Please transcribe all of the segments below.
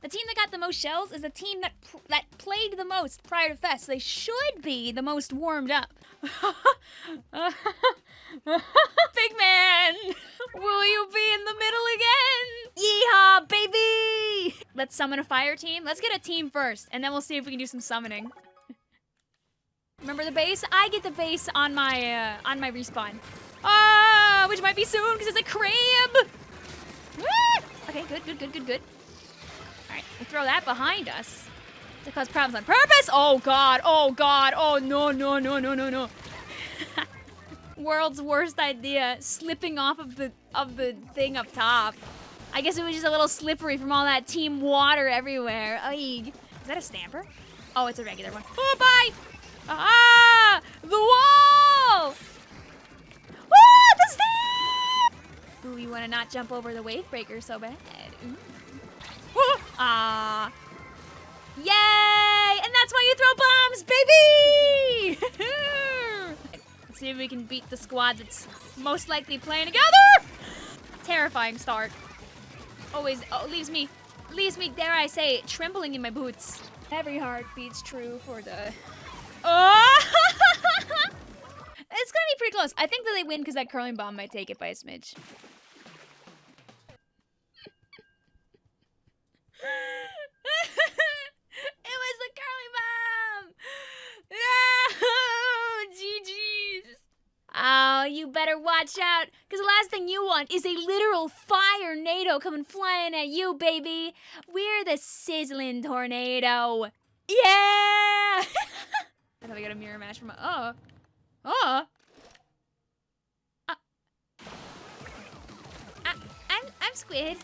The team that got the most shells is the team that that played the most prior to Fest. They should be the most warmed up. Big man, will you be in the middle again? Yeehaw, baby! Let's summon a fire team. Let's get a team first, and then we'll see if we can do some summoning. Remember the base? I get the base on my uh, on my respawn. Ah, which might be soon because it's a crab. Ah! Okay, good, good, good, good, good. All right, we throw that behind us to cause problems on purpose. Oh god, oh god, oh no, no, no, no, no, no. World's worst idea, slipping off of the of the thing up top. I guess it was just a little slippery from all that team water everywhere. Eeg. Is that a stamper? Oh, it's a regular one. Oh, bye! Ah! The wall! Ah, the stamp! Ooh, you want to not jump over the wave breaker so bad. Ooh. Ah. Yay! And that's why you throw bombs, baby! Let's see if we can beat the squad that's most likely playing together! Terrifying start. Always oh, leaves me, leaves me, dare I say, trembling in my boots. Every heart beats true for the... Oh! it's gonna be pretty close. I think that they win because that curling bomb might take it by a smidge. it was the curling bomb! No! GG's! Oh, you watch out, because the last thing you want is a literal fire NATO coming flying at you, baby. We're the sizzling tornado. Yeah! I thought I got a mirror match from my. Oh. Oh! Uh, I, I'm, I'm Squid.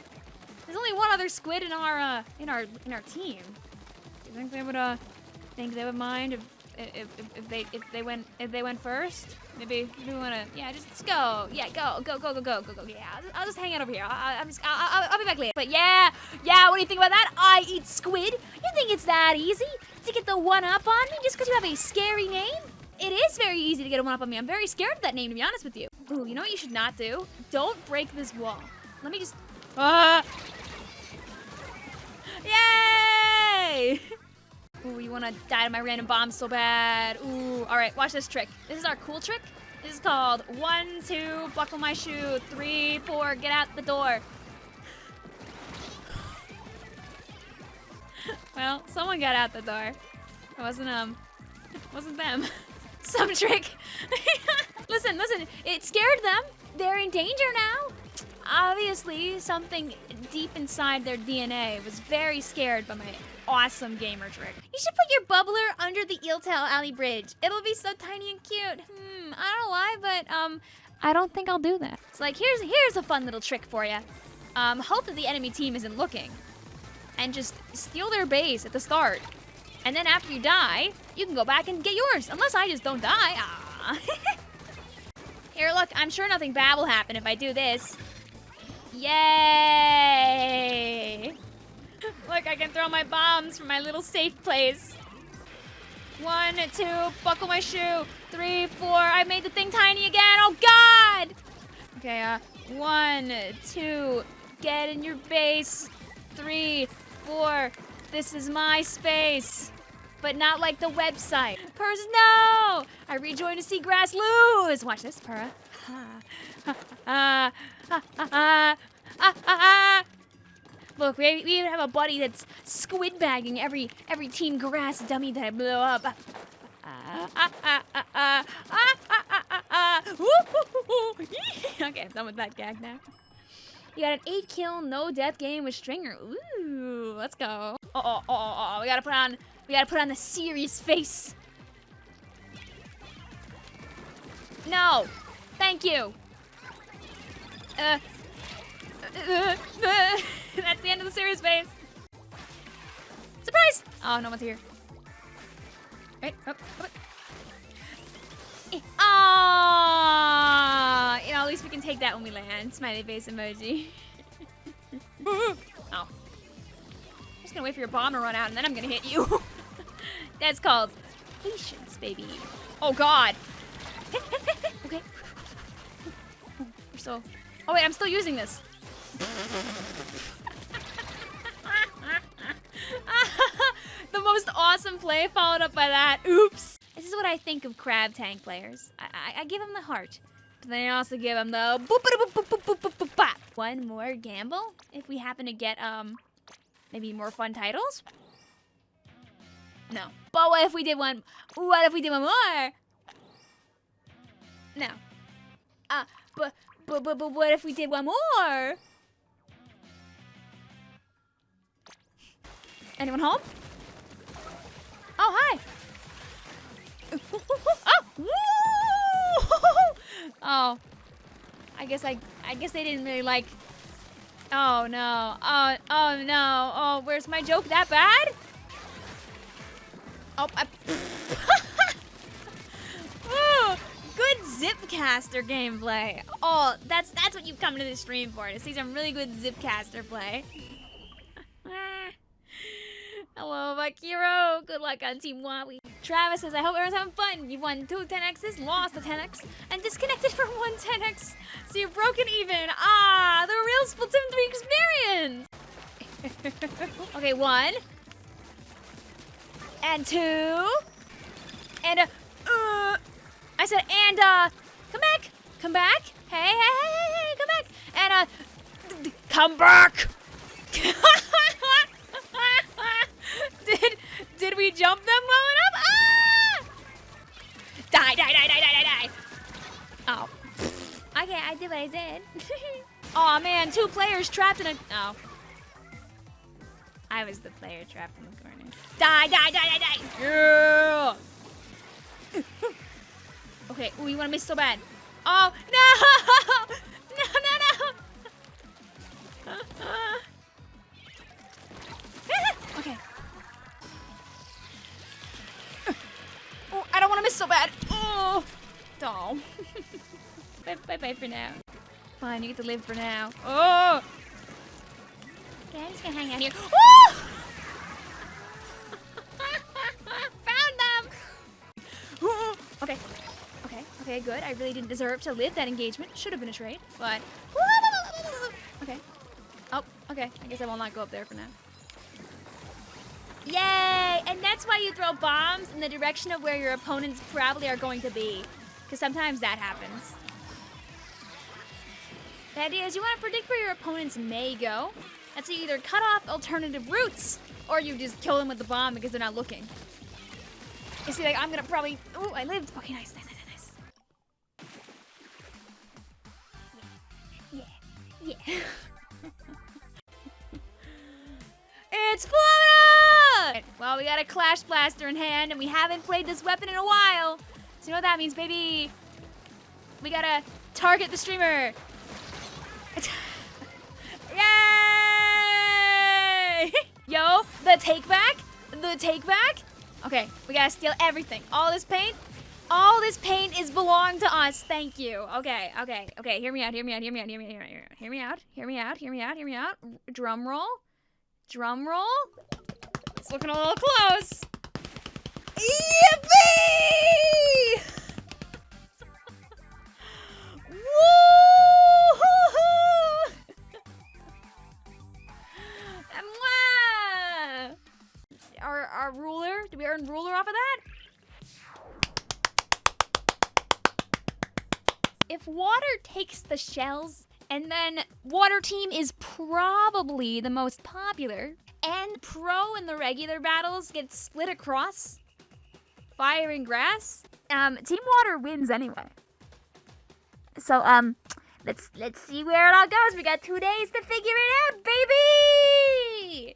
There's only one other squid in our uh, in our in our team. Do you think they would uh think they would mind if if, if, if they if they went if they went first? Maybe we wanna yeah just, just go yeah go go go go go go go yeah I'll just, I'll just hang out over here. I, I'm just I'll, I'll, I'll be back later. But yeah yeah what do you think about that? I eat squid. You think it's that easy to get the one up on me just because you have a scary name? It is very easy to get a one up on me. I'm very scared of that name to be honest with you. Ooh, you know what you should not do? Don't break this wall. Let me just. Uh, Yay! Ooh, you wanna die to my random bomb so bad. Ooh, all right, watch this trick. This is our cool trick. This is called one, two, buckle my shoe, three, four, get out the door. well, someone got out the door. It wasn't, um, it wasn't them. Some trick. listen, listen, it scared them. They're in danger now. Obviously, something deep inside their DNA was very scared by my awesome gamer trick. You should put your bubbler under the Eeltail Alley Bridge. It'll be so tiny and cute. Hmm, I don't know why, but um, I don't think I'll do that. It's like, here's here's a fun little trick for you. Um, hope that the enemy team isn't looking. And just steal their base at the start. And then after you die, you can go back and get yours. Unless I just don't die. Ah. Here, look, I'm sure nothing bad will happen if I do this. Yay! Throw my bombs from my little safe place. One, two, buckle my shoe. Three, four, I made the thing tiny again. Oh, God! Okay, uh, one, two, get in your base. Three, four, this is my space. But not like the website. Purrs, no! I rejoined to see grass lose. Watch this, Purra. Ah, ah, ah, ah, ah, ah. Look, we, we even have a buddy that's squid bagging every every team grass dummy that I blow up. Okay, I'm done with that gag now. You got an 8 kill, no death game with Stringer. Ooh, let's go. Oh, oh, oh, oh, oh we gotta put on, we gotta put on the serious face. No, thank you. Uh, uh, uh, uh. that's the end of the series phase. Surprise! Oh, no one's here. Right, up, up. Ah, you know, at least we can take that when we land. Smiley face emoji. oh. I'm just gonna wait for your bomb to run out and then I'm gonna hit you. That's called patience, baby. Oh god. okay. We're so. Oh wait, I'm still using this. awesome play followed up by that. Oops. This is what I think of crab tank players. I, I, I give them the heart. But then I also give them the boop boop boop boop boop boop boop. One more gamble if we happen to get um maybe more fun titles. No. But what if we did one? What if we did one more? No. Uh, but but but but what if we did one more? Anyone home? Oh, hi. oh, oh. I guess I I guess they didn't really like Oh no. Oh oh no. Oh, where's my joke that bad? Oh, I oh, good Zipcaster gameplay. Oh, that's that's what you've come to the stream for, to see some really good Zipcaster play. Hello, Makiro. Good luck on Team Wawi. Travis says, I hope everyone's having fun. You've won two 10x's, lost a 10x, and disconnected from one 10x. So you're broken even. Ah, the real Splatoon 3 experience. okay, one. And two. And, uh, uh, I said, and, uh, come back. Come back. Hey, hey, hey, hey, hey, come back. And, uh, come back. did did we jump them low enough? Ah! Die, die, die, die, die, die, die. Oh. Okay, I did what I said. oh man, two players trapped in a. Oh. I was the player trapped in the corner. Die, die, die, die, die. Yeah. okay, ooh, you want to miss so bad. Oh! No, bye, bye, bye for now. Fine, you get to live for now. Oh. Okay, I'm just gonna hang out here. Oh! Found them. okay, okay, okay, good. I really didn't deserve to live that engagement. Should have been a trade, but okay. Oh, okay. I guess I will not go up there for now. Yay! And that's why you throw bombs in the direction of where your opponents probably are going to be. Because sometimes that happens. The idea is you want to predict where your opponents may go. And so you either cut off alternative routes, or you just kill them with the bomb because they're not looking. You see, like, I'm gonna probably... Oh, I lived. Okay, nice, nice, nice, nice. Yeah, yeah. it's Florida! Well, we got a Clash Blaster in hand, and we haven't played this weapon in a while. Know what that means, baby? We gotta target the streamer. Yay! Yo, the take back? The take back? Okay, we gotta steal everything. All this paint? All this paint is belong to us. Thank you. Okay, okay, okay. Hear me out, hear me out, hear me out, hear me out, hear me out, hear me out, hear me out, hear me out. Drum roll. Drum roll. It's looking a little close. Yippee! If water takes the shells, and then water team is probably the most popular, and pro in the regular battles gets split across fire and grass, um, Team Water wins anyway. So, um, let's let's see where it all goes. We got two days to figure it out, baby!